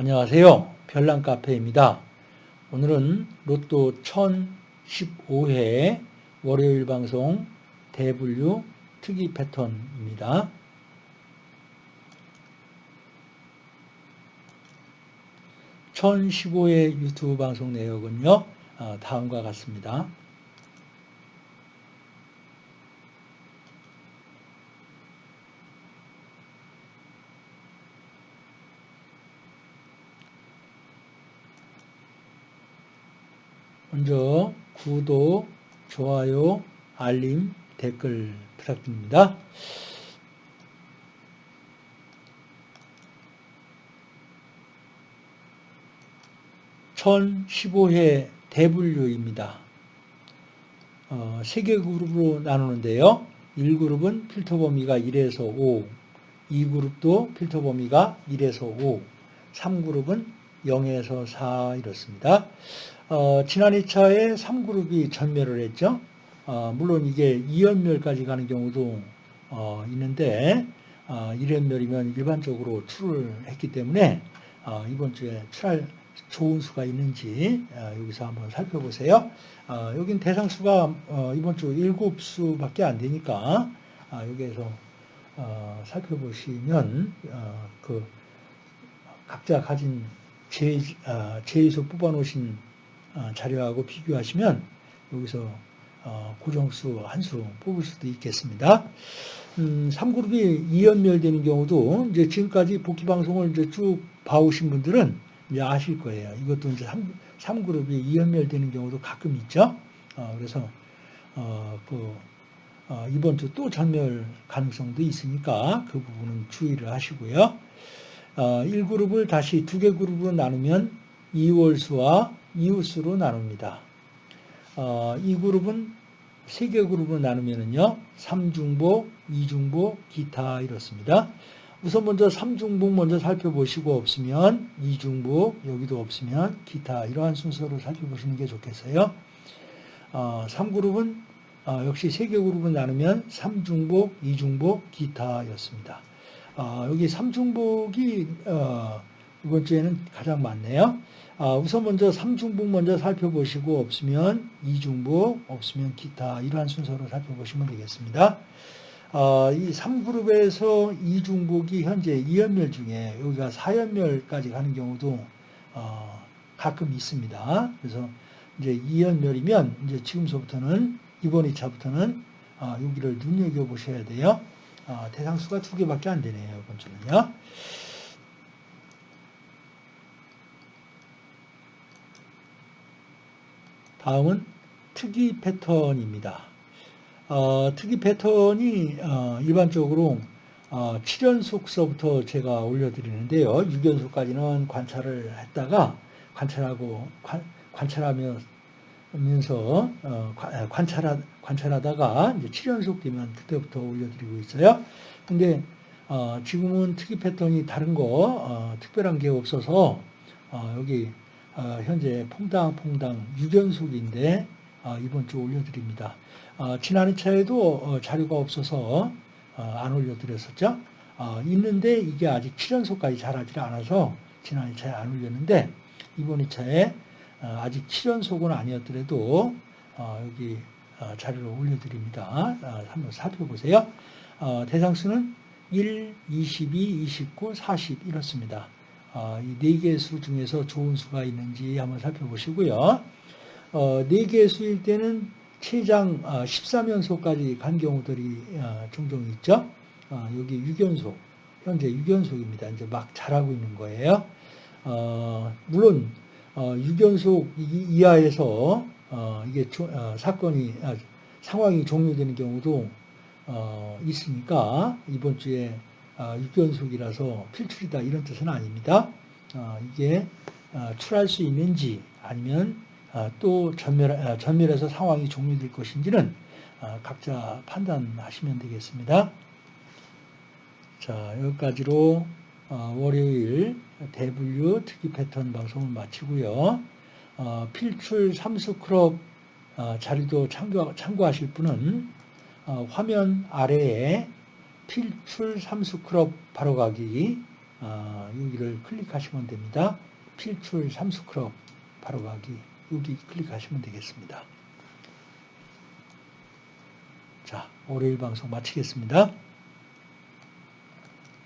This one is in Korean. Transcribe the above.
안녕하세요. 별난카페입니다. 오늘은 로또 1015회 월요일 방송 대분류 특이 패턴입니다. (1015회) 유튜브 방송 내역은요 어, 다음과 같습니다. 먼저 구독, 좋아요, 알림, 댓글 부탁드립니다. (1015회) 대분류입니다. 어, 세개 그룹으로 나누는데요. 1그룹은 필터 범위가 1에서 5, 2그룹도 필터 범위가 1에서 5, 3그룹은 0에서 4 이렇습니다. 어, 지난 2차에 3그룹이 전멸을 했죠. 어, 물론 이게 2연멸까지 가는 경우도 어, 있는데 어, 1연멸이면 일반적으로 출을 했기 때문에 어, 이번 주에 출할 좋은 수가 있는지 어, 여기서 한번 살펴보세요. 어, 여긴 대상수가 어, 이번 주 7수밖에 안 되니까 아, 여기에서 어, 살펴보시면 어, 그 각자 가진 제, 어, 제에서 뽑아놓으신 어, 자료하고 비교하시면 여기서 어, 고정수 한 수 뽑을 수도 있겠습니다. 음, 3그룹이 2연멸되는 경우도 이제 지금까지 복귀 방송을 이제 쭉 봐오신 분들은 이제 아실 거예요. 이것도 이제 3, 3그룹이 2연멸되는 경우도 가끔 있죠. 어, 그래서 어, 그 어, 이번 주 또 전멸 가능성도 있으니까 그 부분은 주의를 하시고요. 어, 1그룹을 다시 두 개 그룹으로 나누면 2월수와 이웃수로 나눕니다. 어, 이 그룹은 세 개 그룹으로 나누면요. 3중복, 2중복, 기타 이렇습니다. 우선 먼저 3중복 먼저 살펴보시고 없으면 2중복, 여기도 없으면 기타 이러한 순서로 살펴보시는 게 좋겠어요. 어, 3그룹은 어, 역시 세 개 그룹을 나누면 3중복, 2중복, 기타였습니다. 어, 여기 3중복이 어, 이번 주에는 가장 많네요. 아, 우선 먼저 3중복 먼저 살펴보시고 없으면 2중복, 없으면 기타 이러한 순서로 살펴보시면 되겠습니다. 아, 이 3그룹에서 2중복이 현재 2연멸 중에 여기가 4연멸까지 가는 경우도 어, 가끔 있습니다. 그래서 이제 2연멸이면 이제 지금서부터는 이번 2차부터는 어, 여기를 눈여겨보셔야 돼요. 어, 대상수가 두 개밖에 안 되네요. 이번 주는요. 다음은 특이 패턴입니다. 어, 특이 패턴이 어, 일반적으로 어, 7연속서부터 제가 올려드리는데요. 6연속까지는 관찰을 했다가 관찰하고 관, 관찰하 면서 어, 관찰하, 관찰하다가 이제 7연속 되면 그때부터 올려드리고 있어요. 근데 어, 지금은 특이 패턴이 다른 거 어, 특별한 게 없어서 어, 여기 어, 현재 퐁당퐁당 6연속인데 어, 이번 주 올려드립니다. 어, 지난 차에도 자료가 없어서 안 올려드렸었죠. 있는데 이게 아직 7연속까지 잘하지 않아서 지난 2차에 안 올렸는데 이번 2차에 아직 7연속은 아니었더라도 여기 자료를 올려드립니다. 한번 살펴보세요. 대상수는 1, 22, 29, 40 이렇습니다. 어, 이네 개의 수 중에서 좋은 수가 있는지 한번 살펴보시고요. 어, 네 개의 수일 때는 최장 13연속까지 어, 간 경우들이 종종 있죠. 여기 6연속, 현재 6연속입니다. 이제 막 잘하고 있는 거예요. 물론 6연속 이하에서 이게 사건이 상황이 종료되는 경우도 있으니까 이번 주에 6연속이라서 아, 필출이다 이런 뜻은 아닙니다. 아, 이게 아, 출할 수 있는지 아니면 또 전멸, 전멸해서 상황이 종료될 것인지는 각자 판단하시면 되겠습니다. 자 여기까지로 월요일 대분류 특이 패턴 방송을 마치고요. 필출 삼수 그룹 자료도 참고, 참고하실 분은 화면 아래에 필출 삼수 그룹 바로가기 아, 여기를 클릭하시면 됩니다. 필출 삼수그룹 바로 가기 여기 클릭하시면 되겠습니다. 자, 월요일 방송 마치겠습니다.